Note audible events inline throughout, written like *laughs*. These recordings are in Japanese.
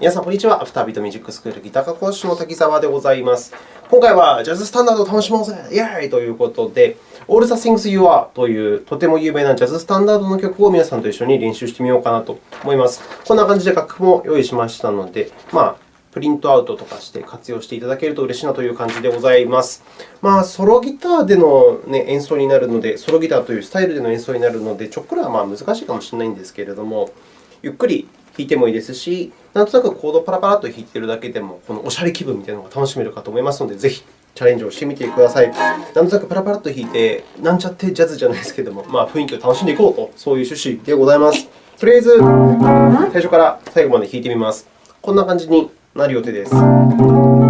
皆さん、こんにちは。アフタービートミュージックスクールギター科講師の滝沢でございます。今回はジャズスタンダードを楽しもうぜイェーイということで、All the Things You Are というとても有名なジャズスタンダードの曲を皆さんと一緒に練習してみようかなと思います。こんな感じで楽譜も用意しましたので、まあ、プリントアウトとかして活用していただけると嬉しいなという感じでございます。まあ、ソロギターでの、ね、演奏になるので、ソロギターというスタイルでの演奏になるので、ちょっくらはまあ難しいかもしれないんですけれども、ゆっくり弾いてもいいですし、なんとなくコードをパラパラと弾いているだけでも、このおしゃれ気分みたいなのが楽しめるかと思いますので、ぜひチャレンジをしてみてください。なんとなくパラパラと弾いて、なんちゃってジャズじゃないですけれども、まあ、雰囲気を楽しんでいこうと、そういう趣旨でございます。とりあえず、最初から最後まで弾いてみます。こんな感じになる予定です。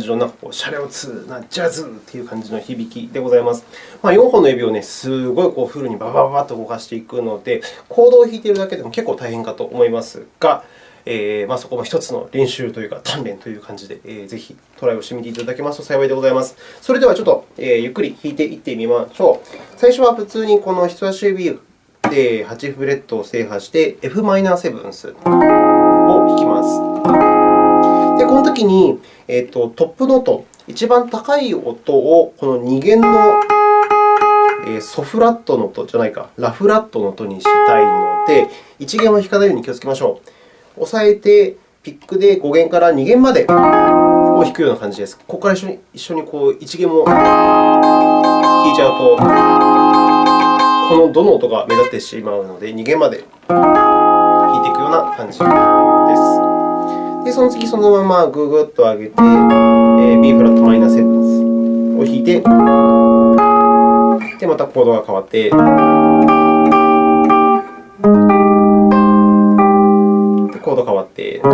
感じのなんかこうシャレオツなジャズという感じの響きでございます。まあ、4本の指をね、すごいこうフルにババババと動かしていくので、コードを弾いているだけでも結構大変かと思いますが、えー、まあ、そこも一つの練習というか、鍛錬という感じで、えー、ぜひトライをしてみていただけますと幸いでございます。それではちょっと、えー、ゆっくり弾いていってみましょう。最初は普通にこの人差し指で8フレットを制覇して、f マイナーセブンスを弾きます。この時に、えーと、トップノート、一番高い音をこの2弦の、え、ソフラットの音じゃないか、ラフラットの音にしたいので、1弦は弾かないように気をつけましょう。押さえて、ピックで5弦から2弦までを弾くような感じです。ここから一緒に一緒にこう1弦も弾いちゃうと、このどの音が目立ってしまうので、2弦まで弾いていくような感じです。で、その次、そのままぐぐっと上げて、えー、B フラットマイナーセブンを弾いて、で、またコードが変わって、コード変わって、こ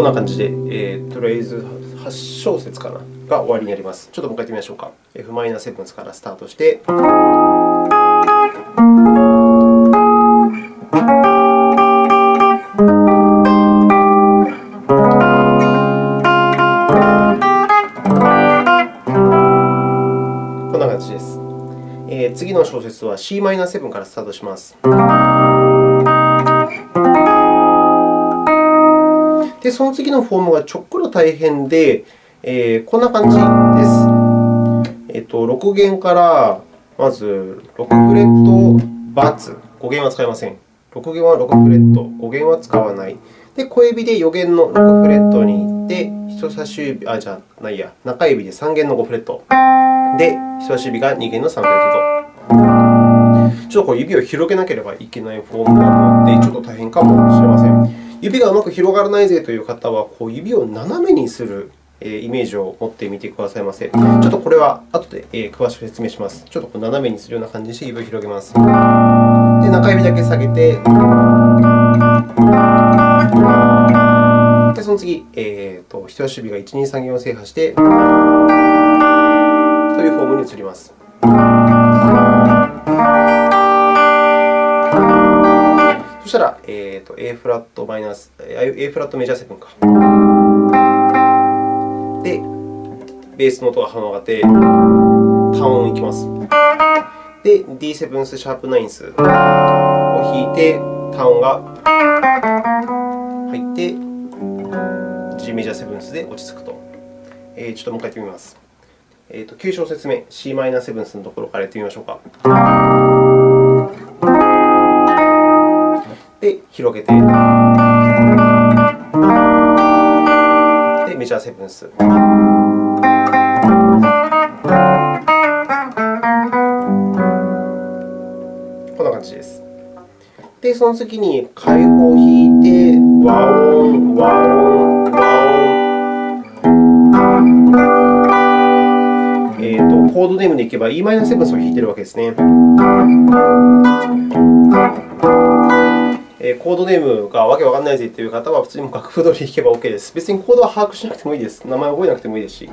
んな感じで、えー、とりあえず8小節かな。が終わりになります。ちょっともう一回やってみましょうか。F−7 からスタートして、こんな感じです。え、次の小節は Cm7 からスタートします。で、その次のフォームがちょっくら大変で、えー、こんな感じです。えっと、6弦からまず6フレットバツ、5弦は使いません。6弦は6フレット、5弦は使わない。で、小指で4弦の6フレットに行って、人差し指、あ、じゃないや、中指で3弦の5フレット。で、人差し指が2弦の3フレットと。ちょっとこう指を広げなければいけないフォームなので、ちょっと大変かもしれません。指がうまく広がらないぜという方は、こう指を斜めにするイメージを持ってみてくださいませ。ちょっとこれは後で詳しく説明します。ちょっと斜めにするような感じにして指を広げます。で、中指だけ下げて、でその次、えーと、人差し指が1、2、3弦を制覇して、というフォームに移ります。そしたら、えーと、A フラットマイナス A フラットメジャーセブンか。で、ベースの音が跳ね上がって、単音いきます。で、D7 スシャープナインスを弾いて、単音が入って、G メジャーセブンスで落ち着くと。えー、ちょっともう一回やってみます。えーと、9小節目、c マイナーセブンスのところからやってみましょうか。で、広げて。メジャーセブンス。こんな感じです。で、その次に開放を弾いて、和音、和音、和音。えーと、コードネームでいけば e マイナーセブンスを弾いているわけですね。コードネームがわけわかんないぜという方は、普通に楽譜通り弾けば OK です。別にコードは把握しなくてもいいです。名前覚えなくてもいいですし。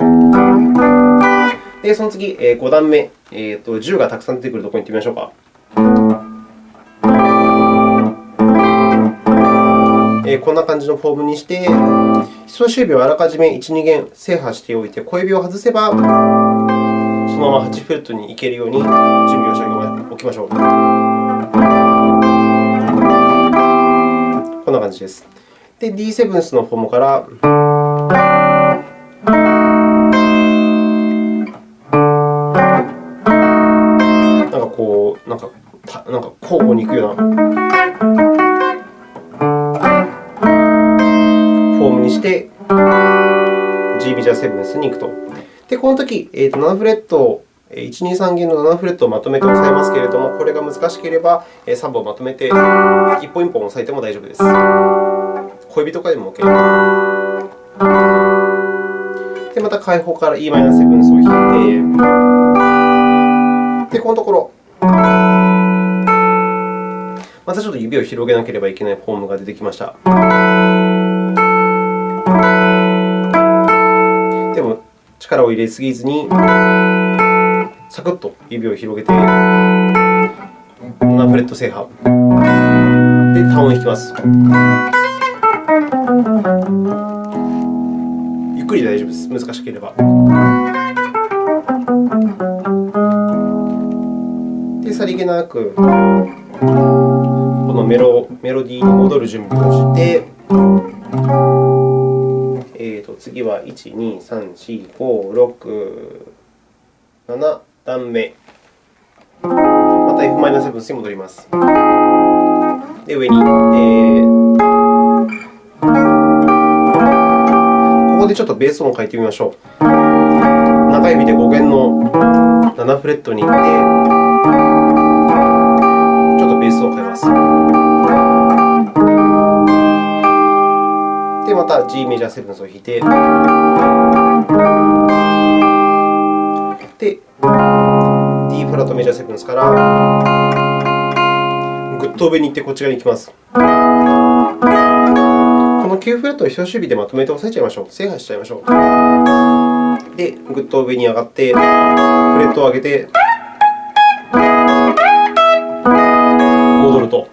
で、その次、5段目、えーと、10がたくさん出てくるところに行ってみましょうか。こんな感じのフォームにして、人差し指をあらかじめ1、2弦制覇しておいて、小指を外せば、そのまま8フレットに行けるように準備をしておきましょう。こんな感じです。で、D7 のフォームから、なんかこう、なんか、たなんか交互に行くような。して、G メジャーセブンスに行くと。で、このとき、えー、と7フレット、1、2、3弦の7フレットをまとめて押さえますけれども、これが難しければ3本まとめて1本1本押さえても大丈夫です。小指とかでも OK。で、また開放から e マイナーセブンスを弾いて、で、このところ、またちょっと指を広げなければいけないフォームが出てきました。でも力を入れすぎずに、サクッと指を広げて、7フレット制覇。で、単音弾きます。ゆっくりで大丈夫です。難しければ。で、さりげなく、このメロメロディーに戻る準備をして、次は1、2、3、4、5、6、7段目。また f マイナーセブンスに戻ります。で、上に。でここでちょっとベース音を変えてみましょう。中指で5弦の7フレットに行って、ちょっとベースを変えます。でまた G メジャーセブンスを弾いて、D フラットメジャーセブンスからぐっと上に行ってこっち側に行きます。この9フレットを人差し指でまとめて押さえちゃいましょう。制覇しちゃいましょう。で、ぐっと上に上がって、フレットを上げて、戻ると。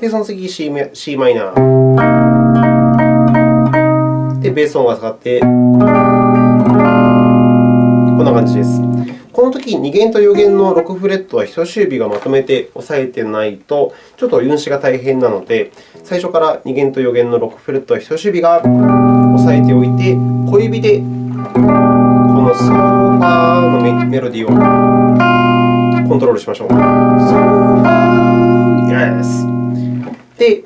で、その次 C, C マイナー。で、ベース音が下がって、な感じです。このとき、2弦と4弦の6フレットは人差し指がまとめて押さえてないと、ちょっと運指が大変なので、最初から2弦と4弦の6フレットは人差し指が押さえておいて、小指でこのソファーのメロディーをコントロールしましょう。ソファー Yes で、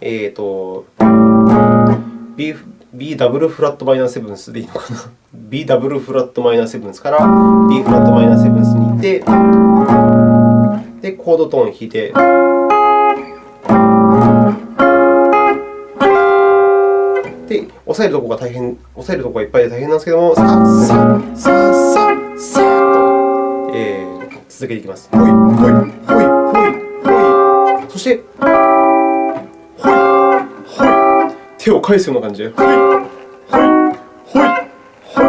えーと、B, B ダブルフラットマイナーセブンスでいいのかな *laughs* ?B ダブルフラットマイナーセブンスから B フラットマイナーセブンスに行って、で、コードトーンを弾いて、で、押さえるところが大変、押さえるところがいっぱいで大変なんですけども、さささささと、えー、続けていきます。ほい、ほい、ほい、ほい、ほい。そして、手を返すような感じで、ほい、ほい、ほい、ほい、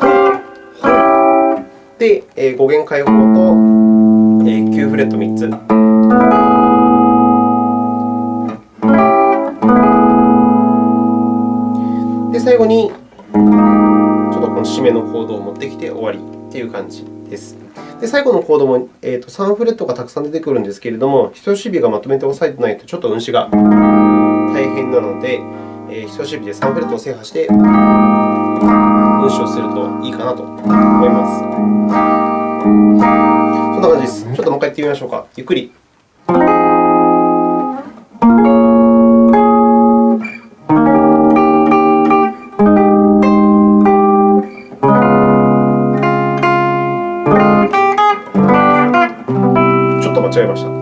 ほい、ほい。で、えー、5弦開放と、えー、9フレット3つ。で、最後に、ちょっとこの締めのコードを持ってきて終わりという感じです。で最後のコードも、えーと、3フレットがたくさん出てくるんですけれども、人差し指がまとめて押さえてないと、ちょっと運指が大変なので、えー、人差し指で3フレットを制覇して、運指をするといいかなと思います。そんな感じです。ちょっともう一回やってみましょうか。ゆっくり。ちょっと間違えました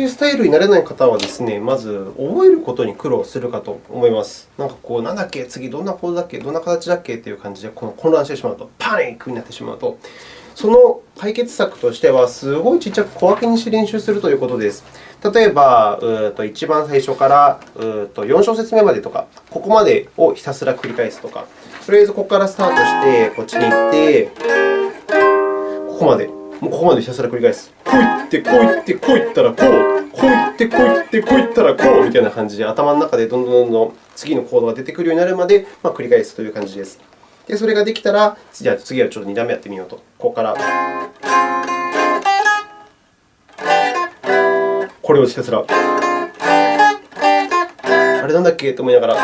いうスタイルになれない方はですね、まず覚えることに苦労するかと思います。なんかこう、なんだっけ、次どんなコードだっけ、どんな形だっけという感じで混乱してしまうと、パニックになってしまうと、その解決策としては、すごいちっちゃく小分けにして練習するということです。例えば、うと一番最初からうと4小節目までとか、ここまでをひたすら繰り返すとか、とりあえずここからスタートして、こっちに行って、ここまでもうここまでひたすら繰り返す。こういって、こういって、こういったらこう、こういって、こういって、こういったらこうみたいな感じで、頭の中でどんどんどんどん次のコードが出てくるようになるまで、まあ、繰り返すという感じです。で、それができたら、じゃあ次はちょっと2段目やってみようと。ここから。これをひたすら。あれなんだっけ？と思いながら。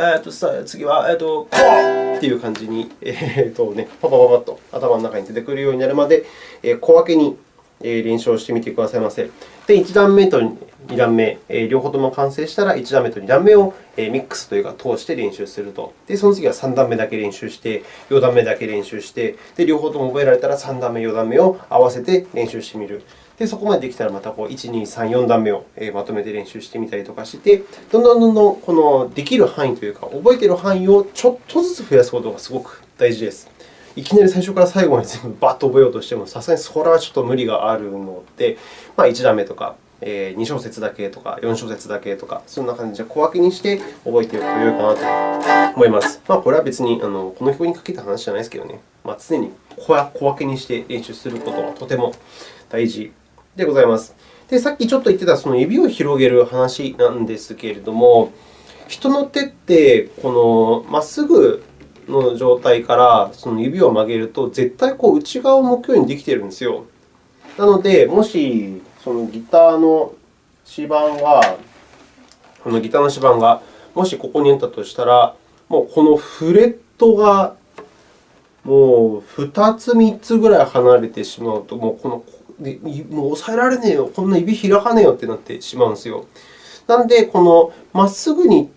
えー、とさ次は、えー、とこうっていう感じに、えーとね、パパパパッと頭の中に出てくるようになるまで、え、小分けに練習をしてみてくださいませ。で、1段目と2段目、両方とも完成したら、1段目と2段目をミックスというか、通して練習すると。で、その次は3段目だけ練習して、4段目だけ練習して、で、両方とも覚えられたら3段目、4段目を合わせて練習してみる。で、そこまでできたらまたこう1、2、3、4段目をまとめて練習してみたりとかして、どんどんどんどんこのできる範囲というか、覚えている範囲をちょっとずつ増やすことがすごく大事です。いきなり最初から最後まで全部 *laughs* バッと覚えようとしても、さすがにそれはちょっと無理があるので、まあ、1段目とか、え2小節だけとか、4小節だけとか、そんな感じで小分けにして覚えておくと良いかなと思います。まあ、これは別にあのこの曲にかけた話じゃないですけどね、まあ、常に小分けにして練習することはとても大事でございます。で、さっきちょっと言ってたその指を広げる話なんですけれども、人の手って、このまっすぐの状態からその指を曲げると、絶対こう内側を向くようにできているんですよ。なので、もしそのギターの指板が、このギターの指板がもしここにあったとしたら、もうこのフレットがもう2つ、3つぐらい離れてしまうと、もうこのでもう抑えられねえよ、こんな指開かねえよってなってしまうんですよ。なので、このまっすぐに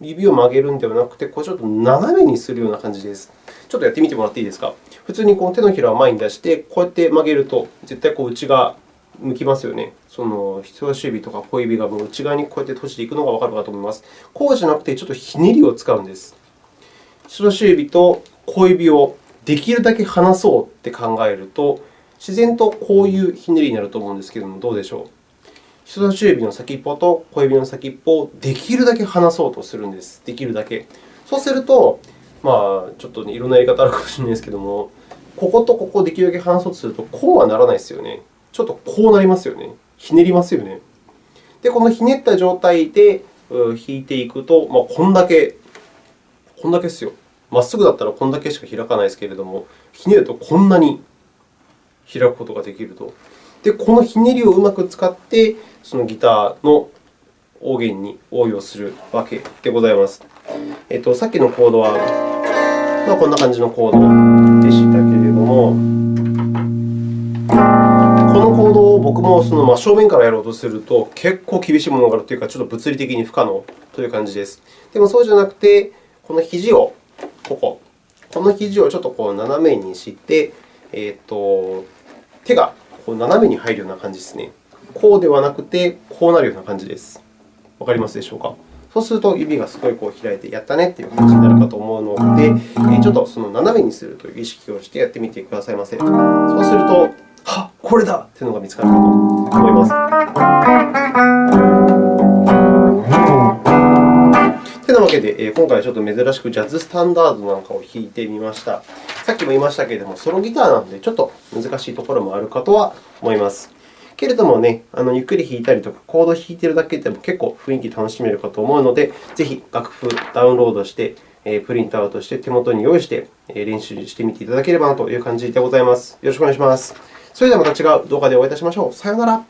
指を曲げるんではなくて、こうちょっと斜めにするような感じです。ちょっとやってみてもらっていいですか？普通にこう手のひらを前に出して、こうやって曲げると、絶対こう内側向きますよね。その人差し指とか小指がもう内側にこうやって閉じていくのがわかるかと思います。こうじゃなくて、ちょっとひねりを使うんです。人差し指と小指をできるだけ離そうって考えると、自然とこういうひねりになると思うんですけれども、どうでしょう？人差し指の先っぽと小指の先っぽをできるだけ離そうとするんです。できるだけ。そうすると、まあ、ちょっと、ね、いろんなやり方あるかもしれないですけれども、こことここをできるだけ離そうとすると、こうはならないですよね。ちょっとこうなりますよね。ひねりますよね。で、このひねった状態で弾いていくと、まあ、こんだけ、こんだけですよ。まっすぐだったらこんだけしか開かないですけれども、ひねるとこんなに開くことができると。で、このひねりをうまく使って、そのギターの音源に応用するわけでございます。えっと、さっきのコードは、まあ、こんな感じのコードでしたけれども、このコードを僕もその真正面からやろうとすると、結構厳しいものがあるというか、ちょっと物理的に不可能という感じです。でもそうじゃなくて、この肘をここ、この肘をちょっとこう斜めにして、えーと、手がこう斜めに入るような感じですね。こうではなくて、こうなるような感じです。わかりますでしょうか？そうすると、指がすごいこう開いて、やったねという感じになるかと思うので、ちょっとその斜めにするという意識をしてやってみてくださいませ。そうすると、はっ、これだというのが見つかるかと思います。というわけで、今回はちょっと珍しくジャズスタンダードなんかを弾いてみました。さっきも言いましたけれども、ソロギターなのでちょっと難しいところもあるかとは思います。けれどもね、あのゆっくり弾いたりとか、コード弾いているだけでも結構雰囲気楽しめるかと思うので、ぜひ楽譜ダウンロードして、プリントアウトして手元に用意して練習してみていただければなという感じでございます。よろしくお願いします。それではまた違う動画でお会いいたしましょう。さようなら。